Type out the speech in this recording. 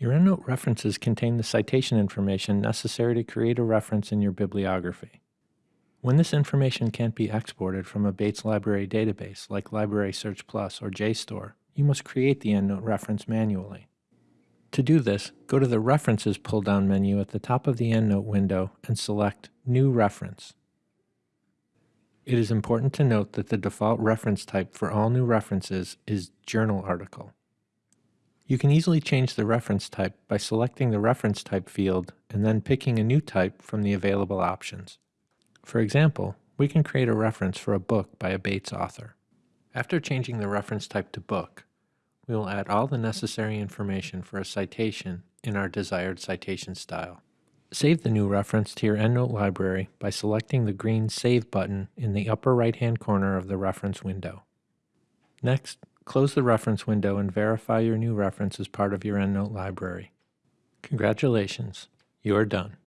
Your EndNote references contain the citation information necessary to create a reference in your bibliography. When this information can't be exported from a Bates Library database like Library Search Plus or JSTOR, you must create the EndNote reference manually. To do this, go to the References pull-down menu at the top of the EndNote window and select New Reference. It is important to note that the default reference type for all new references is Journal Article. You can easily change the reference type by selecting the reference type field and then picking a new type from the available options. For example, we can create a reference for a book by a Bates author. After changing the reference type to book, we will add all the necessary information for a citation in our desired citation style. Save the new reference to your EndNote library by selecting the green Save button in the upper right-hand corner of the reference window. Next, Close the reference window and verify your new reference as part of your EndNote library. Congratulations, you are done.